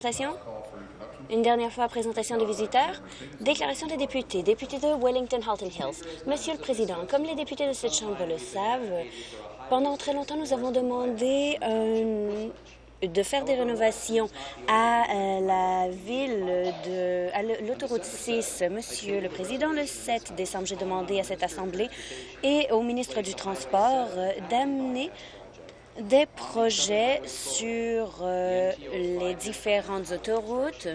Présentation. Une dernière fois, présentation des visiteurs. Déclaration des députés. Députés de Wellington-Halton Hills. Monsieur le Président, comme les députés de cette Chambre le savent, pendant très longtemps, nous avons demandé de faire des rénovations à euh, la ville de l'autoroute 6. Monsieur le Président, le 7 décembre, j'ai demandé à cette Assemblée et au ministre du Transport euh, d'amener des projets sur euh, les différentes autoroutes.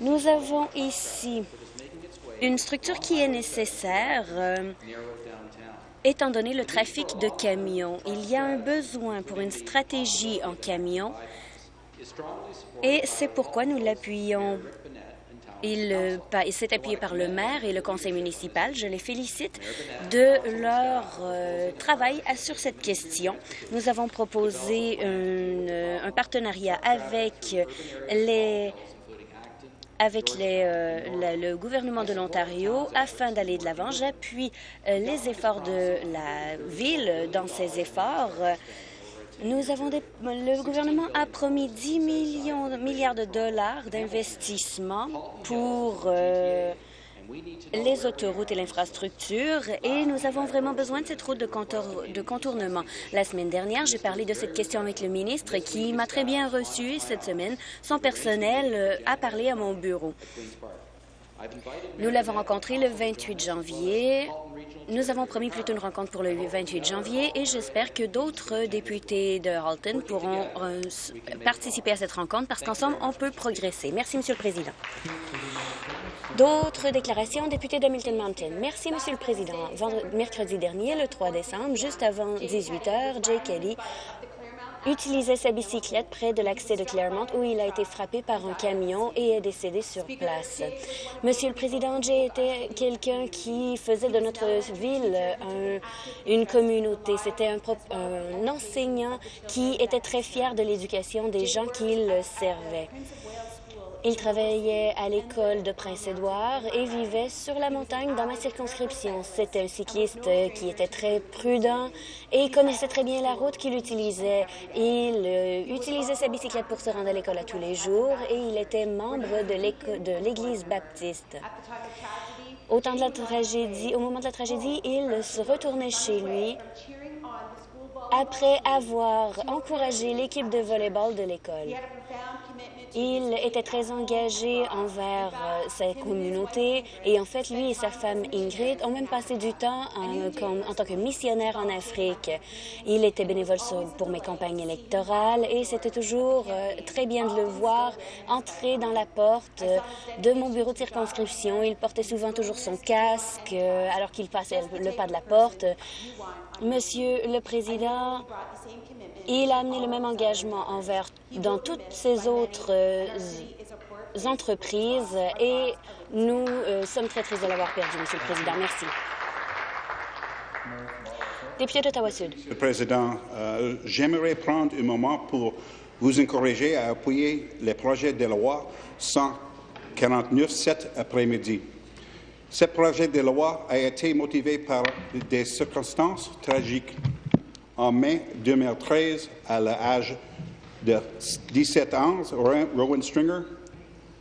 Nous avons ici une structure qui est nécessaire euh, étant donné le trafic de camions. Il y a un besoin pour une stratégie en camions et c'est pourquoi nous l'appuyons euh, il, s'est appuyé par le maire et le conseil municipal. Je les félicite de leur euh, travail sur cette question. Nous avons proposé euh, un partenariat avec le gouvernement de l'Ontario afin d'aller de l'avant. J'appuie les efforts de la Ville dans ces efforts. Nous avons le gouvernement a promis 10 millions, milliards de dollars d'investissement pour euh, les autoroutes et l'infrastructure et nous avons vraiment besoin de cette route de, de contournement. La semaine dernière, j'ai parlé de cette question avec le ministre qui m'a très bien reçu cette semaine. Son personnel euh, a parlé à mon bureau. Nous l'avons rencontré le 28 janvier. Nous avons promis plutôt une rencontre pour le 28 janvier et j'espère que d'autres députés de Halton pourront euh, participer à cette rencontre parce qu'ensemble, on peut progresser. Merci, Monsieur le Président. D'autres déclarations, député d'Hamilton Mountain. Merci, Monsieur le Président. mercredi dernier, le 3 décembre, juste avant 18 heures, Jay Kelly utilisait sa bicyclette près de l'accès de Claremont où il a été frappé par un camion et est décédé sur place. Monsieur le Président, j'ai été quelqu'un qui faisait de notre ville une communauté. C'était un, un enseignant qui était très fier de l'éducation des gens qu'il servait. Il travaillait à l'école de Prince-Édouard et vivait sur la montagne dans ma circonscription. C'était un cycliste qui était très prudent et connaissait très bien la route qu'il utilisait. Il euh, utilisait sa bicyclette pour se rendre à l'école à tous les jours et il était membre de l'Église baptiste. Au temps de la tragédie, au moment de la tragédie, il se retournait chez lui après avoir encouragé l'équipe de volleyball de l'école. Il était très engagé envers euh, sa communauté et en fait, lui et sa femme Ingrid ont même passé du temps en, en tant que missionnaire en Afrique. Il était bénévole pour mes campagnes électorales et c'était toujours euh, très bien de le voir entrer dans la porte euh, de mon bureau de circonscription. Il portait souvent toujours son casque alors qu'il passait le pas de la porte. Monsieur le Président, il a amené le même engagement envers dans toutes ces autres euh, entreprises et nous euh, sommes très tristes de l'avoir perdu, Monsieur le Président. Merci. Député d'Ottawa-Sud. Monsieur le Président, euh, j'aimerais prendre un moment pour vous encourager à appuyer les projets de loi 149 cet après-midi. Ce projet de loi a été motivé par des circonstances tragiques. En mai 2013, à l'âge de 17 ans, Rowan Stringer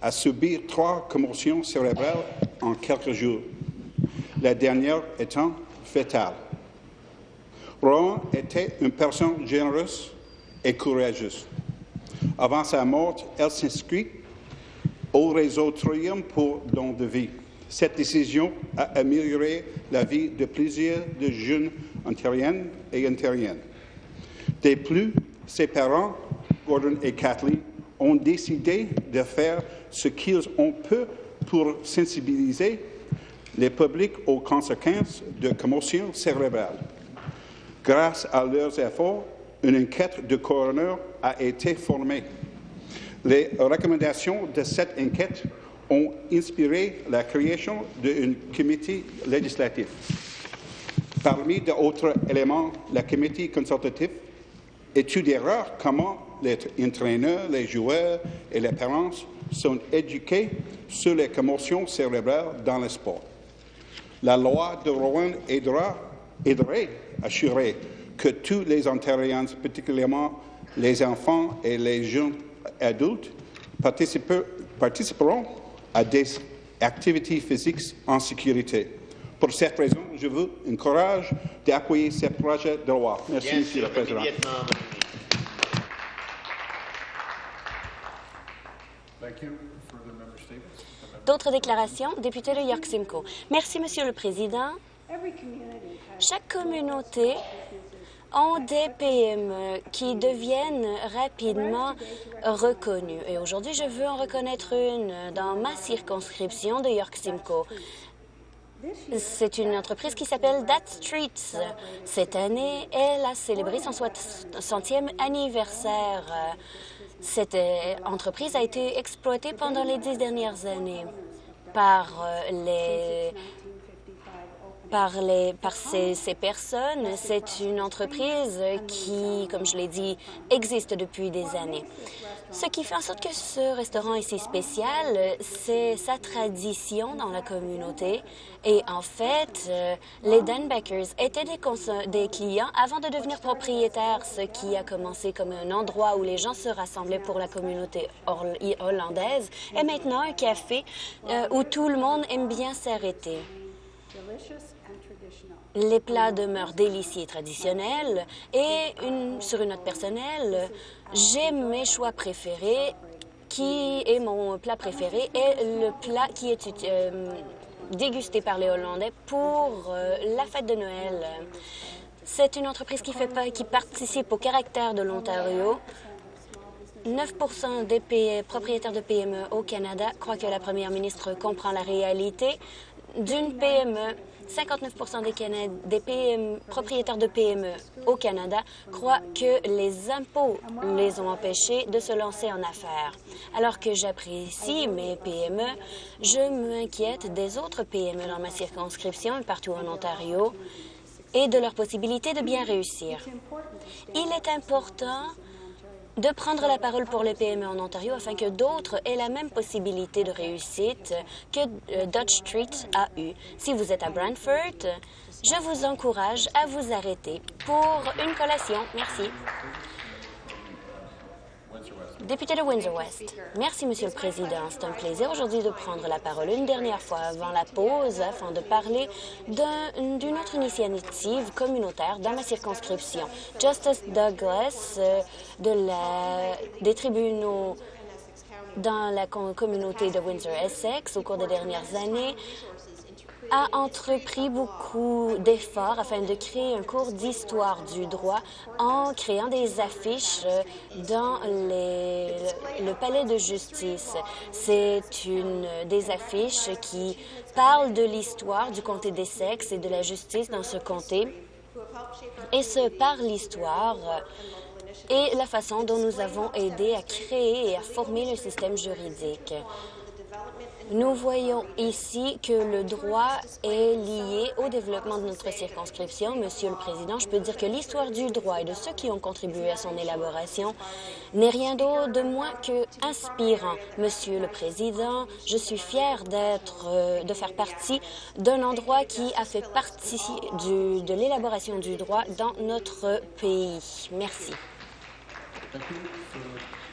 a subi trois commotions cérébrales en quelques jours, la dernière étant fatale. Rowan était une personne généreuse et courageuse. Avant sa mort, elle s'inscrit au réseau Trium pour don de vie. Cette décision a amélioré la vie de plusieurs jeunes ontariennes et ontariennes. De plus, ses parents, Gordon et Kathleen, ont décidé de faire ce qu'ils ont pu pour sensibiliser les publics aux conséquences de commotion cérébrale. Grâce à leurs efforts, une enquête de coroner a été formée. Les recommandations de cette enquête ont inspiré la création d'un comité législatif. Parmi d'autres éléments, le comité consultatif étudiera comment les entraîneurs, les joueurs et les parents sont éduqués sur les commotions cérébrales dans le sport. La loi de Rowan aidera, aiderait à assurer que tous les Ontariens, particulièrement les enfants et les jeunes adultes participeront à des activités physiques en sécurité. Pour cette raison, je vous encourage d'appuyer ce projet de loi. Merci, Monsieur le Président. D'autres déclarations? Député de York Simcoe. Merci, Monsieur le Président. Chaque communauté ont des PME qui deviennent rapidement reconnues. Et aujourd'hui, je veux en reconnaître une dans ma circonscription de York Simcoe. C'est une entreprise qui s'appelle That Streets. Cette année, elle a célébré son 60e anniversaire. Cette entreprise a été exploitée pendant les dix dernières années par les par, ces, personnes. C'est une entreprise qui, comme je l'ai dit, existe depuis des années. Ce qui fait en sorte que ce restaurant est si spécial, c'est sa tradition dans la communauté. Et en fait, euh, les Dunbackers étaient des, des, clients avant de devenir propriétaires, ce qui a commencé comme un endroit où les gens se rassemblaient pour la communauté hollandaise, et maintenant un café euh, où tout le monde aime bien s'arrêter. Les plats demeurent délicieux et traditionnels. Et sur une note personnelle, j'ai mes choix préférés, qui est mon plat préféré, et le plat qui est euh, dégusté par les Hollandais pour euh, la fête de Noël. C'est une entreprise qui, fait qui participe au caractère de l'Ontario. 9% des propriétaires de PME au Canada croient que la première ministre comprend la réalité d'une PME 59 des, des propriétaires de PME au Canada croient que les impôts les ont empêchés de se lancer en affaires. Alors que j'apprécie mes PME, je m'inquiète des autres PME dans ma circonscription et partout en Ontario et de leur possibilité de bien réussir. Il est important de prendre la parole pour les PME en Ontario afin que d'autres aient la même possibilité de réussite que euh, Dutch Street a eu. Si vous êtes à Brantford, je vous encourage à vous arrêter pour une collation. Merci. Député de Windsor-West. Merci, Monsieur le Président. C'est un plaisir aujourd'hui de prendre la parole une dernière fois avant la pause afin de parler d'une autre initiative communautaire dans ma circonscription. Justice Douglas euh, de la, des tribunaux dans la communauté de Windsor-Essex au cours des dernières années a entrepris beaucoup d'efforts afin de créer un cours d'histoire du droit en créant des affiches euh, dans le palais de justice. C'est une des affiches qui parle de l'histoire du comté des sexes et de la justice dans ce comté. Et ce par l'histoire et la façon dont nous avons aidé à créer et à former le système juridique. Nous voyons ici que le droit est lié au développement de notre circonscription. Monsieur le Président, je peux dire que l'histoire du droit et de ceux qui ont contribué à son élaboration n'est rien d'autre de moins que inspirant. Monsieur le Président, je suis fier d'être, euh, de faire partie d'un endroit qui a fait partie de l'élaboration du droit dans notre pays. Merci.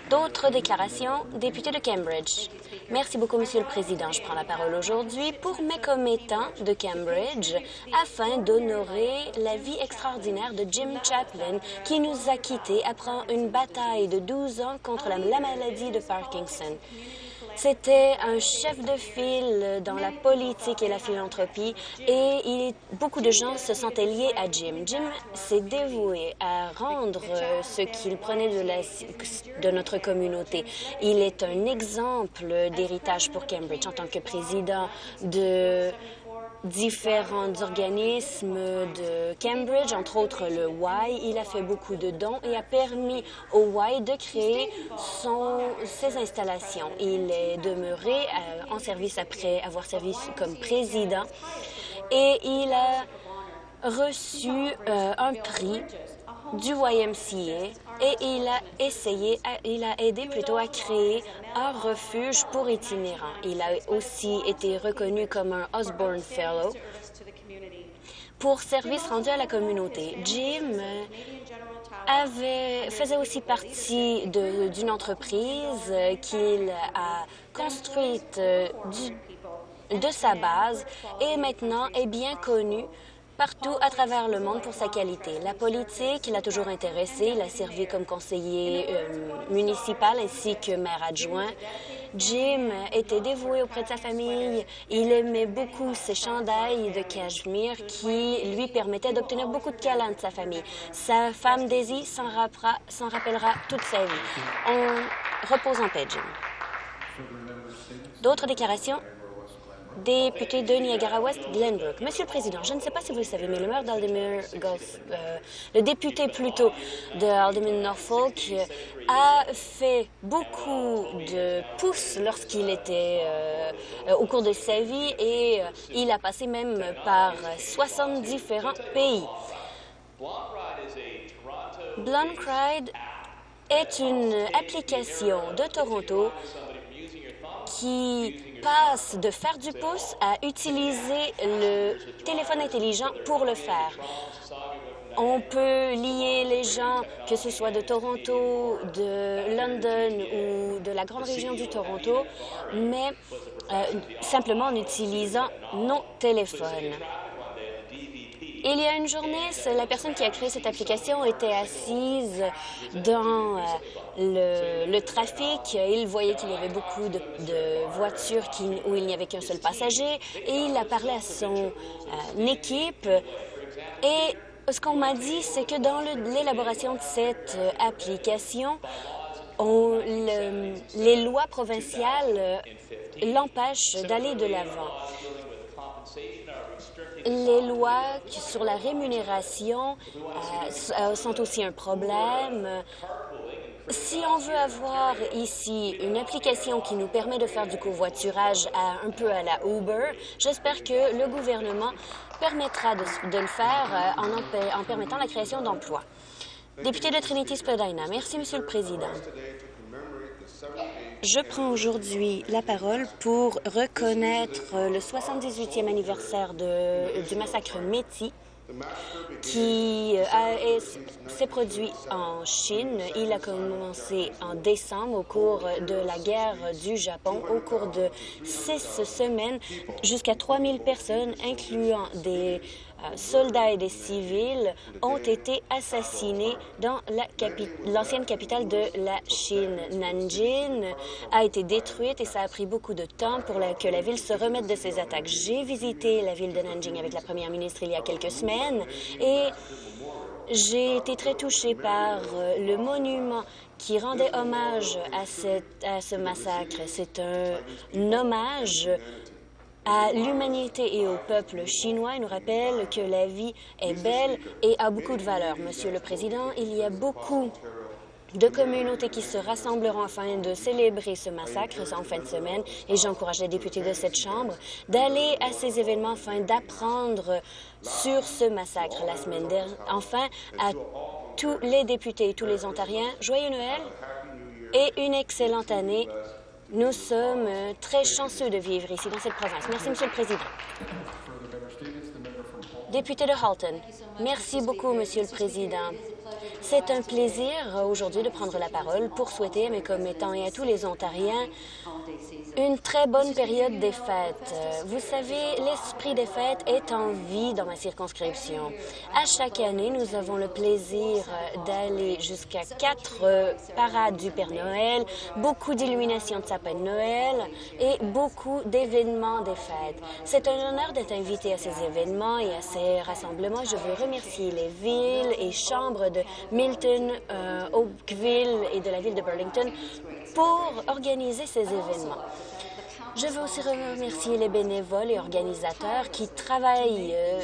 D'autres déclarations, député de Cambridge. Merci beaucoup, Monsieur le Président. Je prends la parole aujourd'hui pour mes commettants de Cambridge afin d'honorer la vie extraordinaire de Jim Chaplin qui nous a quittés après une bataille de 12 ans contre la, la maladie de Parkinson. C'était un chef de file dans la politique et la philanthropie et beaucoup de gens se sentaient liés à Jim. Jim s'est dévoué à rendre ce qu'il prenait de notre communauté. Il est un exemple d'héritage pour Cambridge en tant que président de différents organismes de Cambridge, entre autres le Y. Il a fait beaucoup de dons et a permis au Y de créer ses installations. Il est demeuré euh, en service après avoir servi comme président et il a reçu euh, un prix du YMCA et il a essayé, il a aidé plutôt à créer un refuge pour itinérants. Il a aussi été reconnu comme un Osborne Fellow pour service rendu à la communauté. Jim faisait aussi partie d'une entreprise qu'il a construite de sa base et maintenant est bien connu partout à travers le monde pour sa qualité. La politique l'a toujours intéressé. Il a servi comme conseiller euh, municipal ainsi que maire adjoint. Jim était dévoué auprès de sa famille. Il aimait beaucoup ses chandails de cachemire qui lui permettaient d'obtenir beaucoup de câlins de sa famille. Sa femme Daisy s'en rappellera toute sa vie. On repose en paix, Jim. D'autres déclarations? Député de Niagara-Ouest, Glenbrook. Monsieur le Président, je ne sais pas si vous le savez, mais le maire d'Aldermere, euh, le député plutôt de Alderman Norfolk, euh, a fait beaucoup de pouces lorsqu'il était euh, au cours de sa vie et il a passé même par 60 différents pays. Blonde est une application de Toronto qui passe de faire du pouce à utiliser le téléphone intelligent pour le faire. On peut lier les gens, que ce soit de Toronto, de London ou de la grande région du Toronto, mais euh, simplement en utilisant nos téléphones. Il y a une journée, la personne qui a créé cette application était assise dans euh, le, trafic. Il voyait qu'il y avait beaucoup de, voitures où il n'y avait qu'un seul passager et il a parlé à son euh, équipe. Et ce qu'on m'a dit, c'est que dans l'élaboration de cette euh, application, les lois provinciales l'empêchent d'aller de l'avant. Les lois sur la rémunération euh, euh, sont aussi un problème. Si on veut avoir ici une application qui nous permet de faire du covoiturage à, un peu à la Uber, j'espère que le gouvernement permettra de, le faire euh, en, en permettant la création d'emplois. Député de Trinity-Spadina, merci, Monsieur le Président. Je prends aujourd'hui la parole pour reconnaître le 78e anniversaire du massacre Métis qui euh, s'est produit en Chine. Il a commencé en décembre au cours de la guerre du Japon. Au cours de six semaines, jusqu'à 3000 personnes, incluant des soldats et des civils ont été assassinés dans l'ancienne capitale de la Chine. Nanjing a été détruite et ça a pris beaucoup de temps pour que la ville se remette de ses attaques. J'ai visité la ville de Nanjing avec la première ministre il y a quelques semaines et j'ai été très touchée par euh, le monument qui rendait hommage à ce massacre. C'est un hommage à l'humanité et au peuple chinois. Il nous rappelle que la vie est belle et a beaucoup de valeur. Monsieur le Président, il y a beaucoup de communautés qui se rassembleront afin de célébrer ce massacre en fin de semaine et j'encourage les députés de cette Chambre d'aller à ces événements afin d'apprendre sur ce massacre la semaine dernière. Enfin, à tous les députés et tous les Ontariens, joyeux Noël et une excellente année nous sommes euh, très chanceux de vivre ici dans cette province. Merci, Monsieur le Président. Député de Halton. Merci beaucoup, Monsieur le Président. C'est un plaisir euh, aujourd'hui de prendre la parole pour souhaiter à mes commettants et à tous les Ontariens une très bonne période des fêtes. Vous savez, l'esprit des fêtes est en vie dans ma circonscription. À chaque année, nous avons le plaisir d'aller jusqu'à quatre parades du Père Noël, beaucoup d'illuminations de sapin de Noël et beaucoup d'événements des fêtes. C'est un honneur d'être invité à ces événements et à ces rassemblements. Je veux remercier les villes et chambres de Milton, euh, Oakville et de la ville de Burlington pour organiser ces événements. Je veux aussi remercier les bénévoles et organisateurs qui travaillent euh,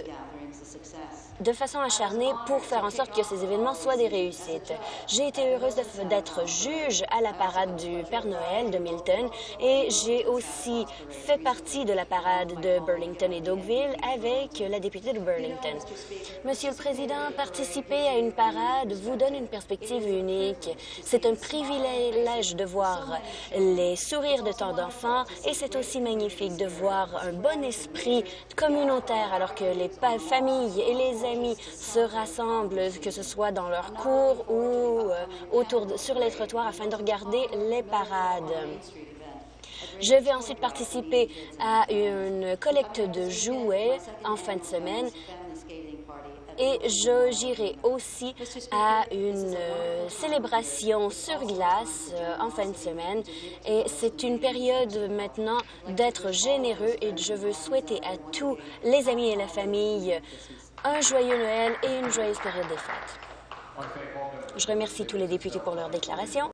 de façon acharnée pour faire en sorte que ces événements soient des réussites. J'ai été heureuse d'être juge à la parade du Père Noël de Milton et j'ai aussi fait partie de la parade de Burlington et d'Oakville avec la députée de Burlington. Monsieur le Président, participer à une parade vous donne une perspective unique. C'est un privilège de voir les sourires de tant d'enfants et c'est aussi magnifique de voir un bon esprit communautaire alors que les familles et les amis se rassemblent, que ce soit dans leur cours ou euh, autour sur les trottoirs afin de regarder les parades. Je vais ensuite participer à une collecte de jouets en fin de semaine et j'irai aussi à une euh, célébration sur glace euh, en fin de semaine. Et c'est une période maintenant d'être généreux et je veux souhaiter à tous les amis et la famille un joyeux Noël et une joyeuse période des fêtes. Je remercie tous les députés pour leur déclaration.